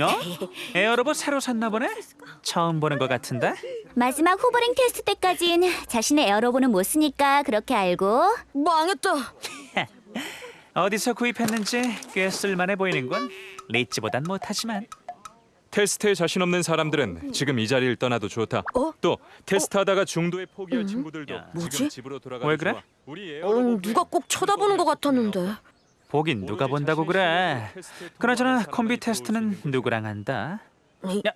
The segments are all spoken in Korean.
어? 에어로봇 새로 샀나 보네? 처음 보는 것 같은데? 마지막 호버링 테스트 때까진 자신의 에어로봇은 못 쓰니까 그렇게 알고 망했다. 어디서 구입했는지 꽤 쓸만해 보이는군. 리치보단 못하지만. 테스트에 자신 없는 사람들은 지금 이 자리를 떠나도 좋다. 어? 또 테스트하다가 중도에 포기할 친구들도 야. 지금 뭐지? 집으로 돌아가. 왜 그래? 우리 어, 누가 꼭 쳐다보는 것 같았는데. 보긴 누가 본다고 그래. 그나저나 콤비 테스트는 누구랑 한다? 야,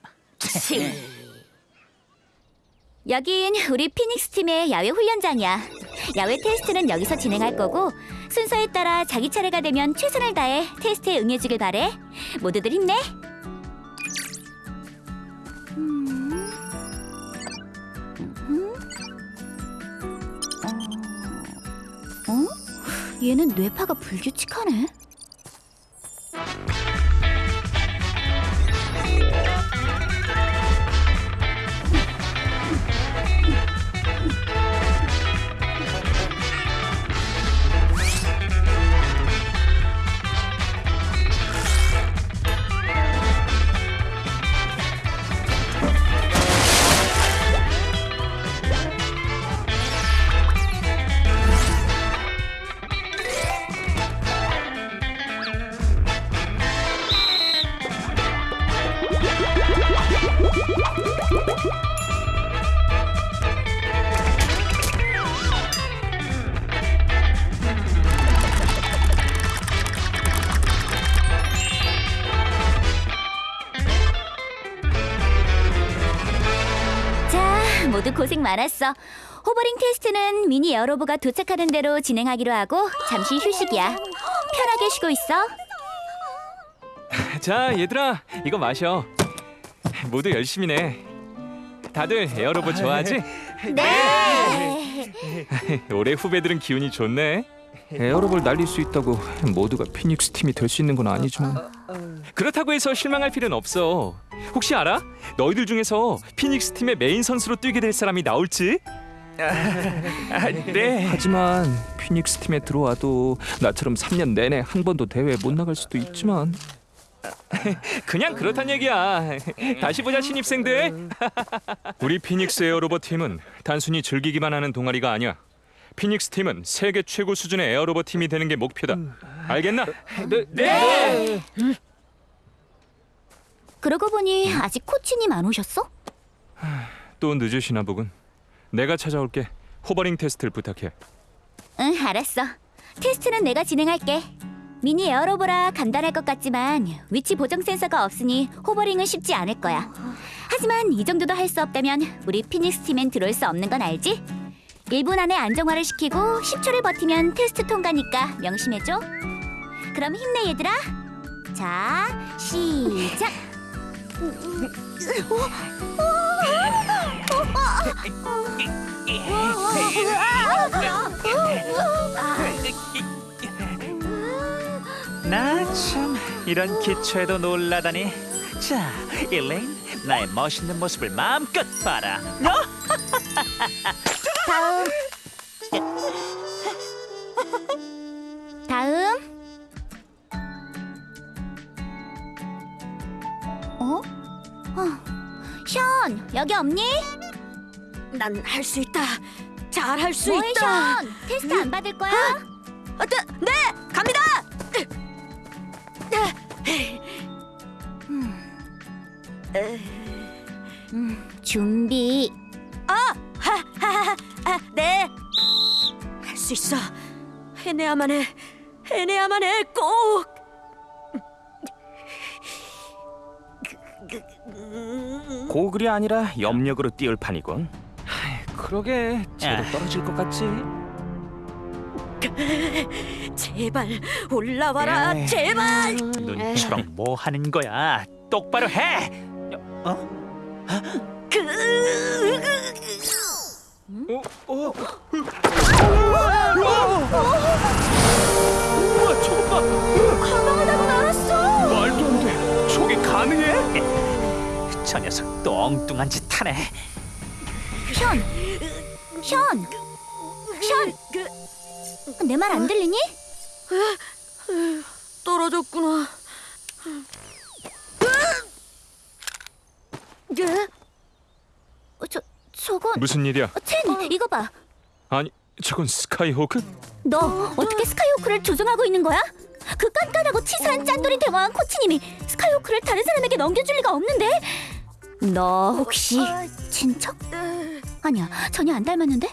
여긴 우리 피닉스 팀의 야외 훈련장이야. 야외 테스트는 여기서 진행할 거고 순서에 따라 자기 차례가 되면 최선을 다해 테스트에 응해주길 바래. 모두들 힘내. 음. 음. 어? 어? 얘는 뇌파가 불규칙하네. 모두 고생 많았어. 호버링 테스트는 미니 에어로봇이 도착하는 대로 진행하기로 하고 잠시 휴식이야. 편하게 쉬고 있어. 자, 얘들아, 이거 마셔. 모두 열심히네. 다들 에어로봇 좋아하지? 네. 올해 후배들은 기운이 좋네. 에어로봇 날릴 수 있다고 모두가 피닉스 팀이 될 수 있는 건 아니지만 그렇다고 해서 실망할 필요는 없어. 혹시 알아? 너희들 중에서 피닉스 팀의 메인 선수로 뛰게 될 사람이 나올지? 아, 네. 하지만 피닉스 팀에 들어와도 나처럼 3년 내내 한 번도 대회 못 나갈 수도 있지만 그냥 그렇단 얘기야. 다시 보자 신입생들. 우리 피닉스 에어로봇 팀은 단순히 즐기기만 하는 동아리가 아니야. 피닉스 팀은 세계 최고 수준의 에어로봇 팀이 되는 게 목표다. 알겠나? 네. 그러고 보니 아직 코치님 안 오셨어? 또 늦으시나 보군. 내가 찾아올게. 호버링 테스트를 부탁해. 응, 알았어. 테스트는 내가 진행할게. 미니 에어로봇이라 간단할 것 같지만 위치 보정 센서가 없으니 호버링은 쉽지 않을 거야. 하지만 이 정도도 할 수 없다면 우리 피닉스 팀엔 들어올 수 없는 건 알지? 1분 안에 안정화를 시키고 10초를 버티면 테스트 통과니까 명심해줘. 그럼 힘내 얘들아. 자, 시작. 나 참 이런 기초에도 놀라다니. 자, 일레인, 나의 멋있는 모습을 마음껏 봐라. 어? 다음. 다음. 여기 없니? 난 할 수 있다. 잘 할 수 있다. 션? 테스트 안 받을 거야? 아, 네, 네, 갑니다. 준비. 하하하, 아, 네. 할 수 있어. 해내야만 해. 해내야만 해. 꼭. 고글이 아니라 염력으로 띄울 판이군. 그러게 쟤도 떨어질 것 같지? 제발 올라와라. 제발. 눈처럼 뭐 하는 거야? 똑바로 해. 가방을 또 엉뚱한 짓 하네. 션, 션, 션. 내말 안 들리니? 떨어졌구나. 예? 어, 저 저건 무슨 일이야? 어, 첸 이거 봐. 아니 저건 스카이호크? 너 어떻게 스카이호크를 조종하고 있는 거야? 그 깐깐하고 치사한 짠돌이 대왕 코치님이 스카이호크를 다른 사람에게 넘겨줄 리가 없는데. 너 혹시 친척? 아니야 전혀 안 닮았는데.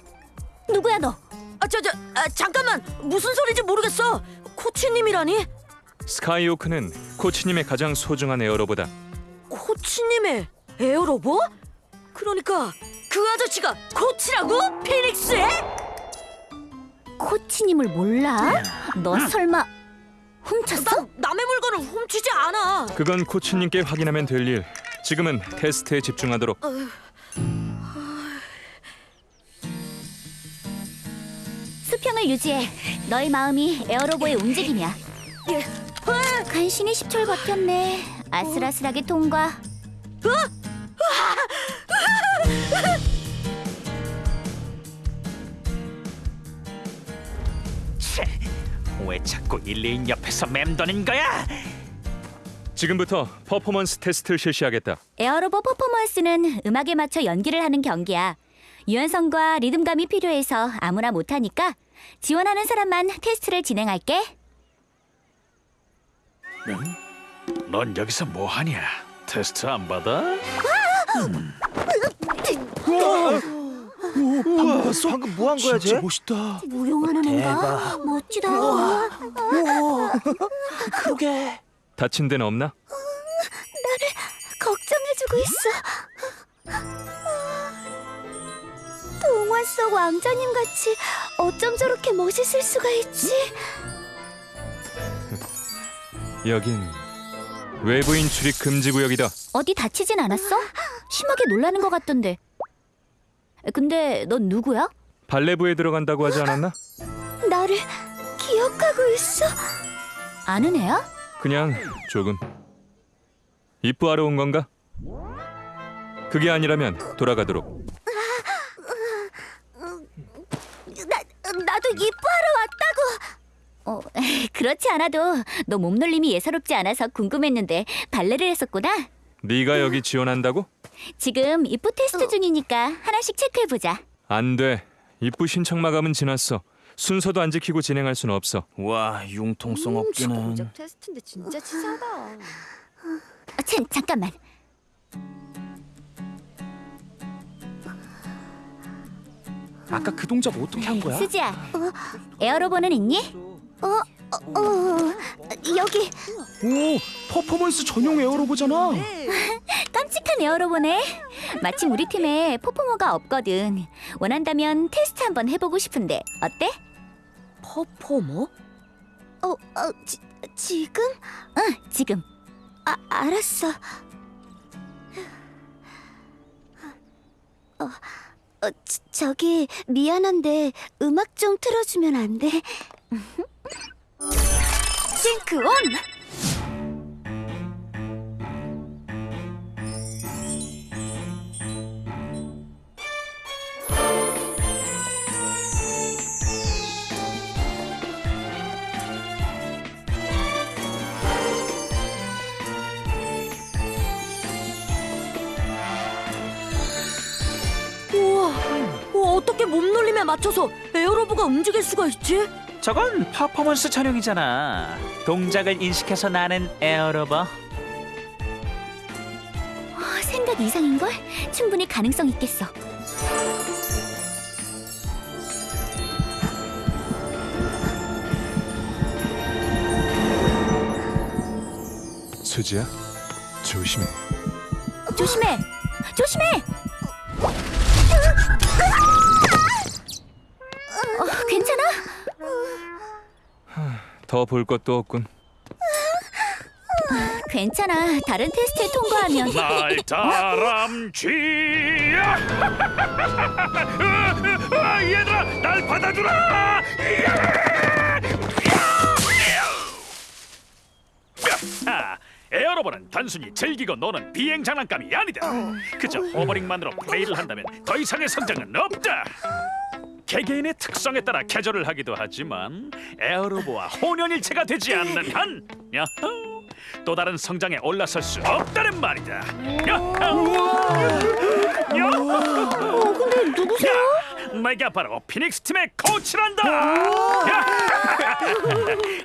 누구야 너? 아, 저, 저, 아, 잠깐만. 무슨 소리인지 모르겠어. 코치님이라니? 스카이호크는 코치님의 가장 소중한 에어로보다 코치님의 에어로보? 그러니까 그 아저씨가 코치라고? 피닉스의? 코치님을 몰라? 너 설마 훔쳤어? 난 남의 물건을 훔치지 않아. 그건 코치님께 확인하면 될 일. 지금은 테스트에 집중하도록. 수평을 유지해. 너의 마음이 에어로보의 움직임이야. 예. 간신히 10초를 버텼네. 아슬아슬하게 통과. 치, 왜 자꾸 일레인 옆에서 맴도는 거야? 지금부터 퍼포먼스 테스트를 실시하겠다. 에어로보 퍼포먼스는 음악에 맞춰 연기를 하는 경기야. 유연성과 리듬감이 필요해서 아무나 못하니까 지원하는 사람만 테스트를 진행할게. 넌 여기서 뭐 하냐? 테스트 안 받아? 방금 뭐 한 거야, 쟤? 멋있다. 무용하는 애가 멋지다. 그러게. 다친 데는 없나? 걱정해주고 있어. 동화 속 왕자님 같이 어쩜 저렇게 멋있을 수가 있지? 여긴 외부인 출입 금지 구역이다. 어디 다치진 않았어? 심하게 놀라는 것 같던데. 근데 넌 누구야? 발레부에 들어간다고 하지 않았나? 나를 기억하고 있어? 아는 애야? 그냥 조금. 입부하러 온 건가? 그게 아니라면 돌아가도록. 나 나도 이뻐하러 왔다고. 어 그렇지 않아도 너 몸놀림이 예사롭지 않아서 궁금했는데 발레를 했었구나. 네가 여기 지원한다고? 지금 입부 테스트 중이니까 하나씩 체크해 보자. 안 돼. 입부 신청 마감은 지났어. 순서도 안 지키고 진행할 순 없어. 와, 융통성 없기는. 테스트인데 진짜 치사하다. 어, 참 잠깐만. 아까 그 동작 어떻게 한 거야? 수지야. 에어로보는 있니? 어, 어, 어, 여기 오, 퍼포먼스 전용 에어로보잖아. 깜찍한 에어로보네. 마침 우리 팀에 퍼포머가 없거든. 원한다면 테스트 한번 해보고 싶은데 어때? 퍼포머? 어, 어, 지, 지금? 응, 지금. 아, 알았어. 어, 어, 저, 저기 미안한데 음악 좀 틀어주면 안 돼? 싱크 온! 어, 어떻게 몸놀림에 맞춰서 에어로봇이 움직일 수가 있지? 저건 퍼포먼스 촬영이잖아. 동작을 인식해서 나는 에어로봇. 어, 생각 이상인걸? 충분히 가능성 있겠어. 수지야, 조심해. 조심해! 조심해! 어, 괜찮아? 더 볼 것도 없군. 괜찮아. 다른 테스트에 통과하면 날 다람쥐야! 아, 얘들아, 날 받아주라! 아, 에어로버는 단순히 즐기고 노는 비행 장난감이 아니다. 그저 호버링만으로 플레이를 한다면 더 이상의 성장은 없다. 개개인의 특성에 따라 개조를 하기도 하지만 에어로버와 혼연일체가 되지 않는 한 야호, 또 다른 성장에 올라설 수 없다는 말이다. 야호! 근데 누구세요? 내가 바로 피닉스 팀의 코치란다. 야!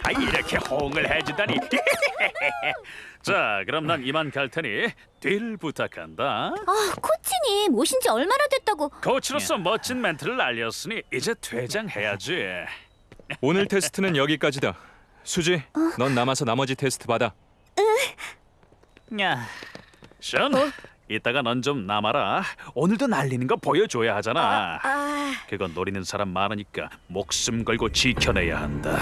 아, 이렇게 호응을 해주다니. 자, 그럼 난 이만 갈 테니 뒤를 부탁한다. 아, 코치님 오신 지 얼마나 됐다고? 코치로서 멋진 멘트를 알렸으니 이제 퇴장해야지. 오늘 테스트는 여기까지다. 수지, 넌 남아서 나머지 테스트 받아. 야, 션, 이따가 넌 좀 남아라. 오늘도 날리는 거 보여줘야 하잖아. 아, 그건 노리는 사람 많으니까 목숨 걸고 지켜내야 한다.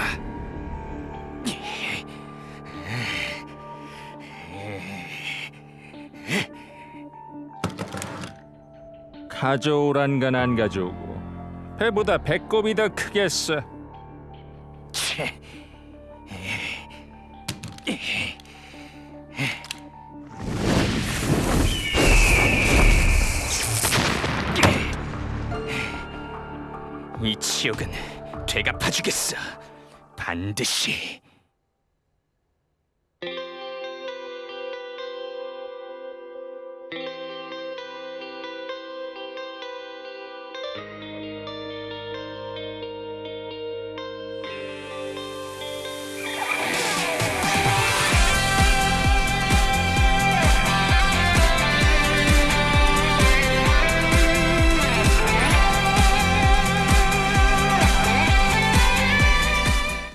가져오란 건 안 가져오고 배보다 배꼽이 더 크겠어. 이 치욕은 되갚아주겠어. 반드시.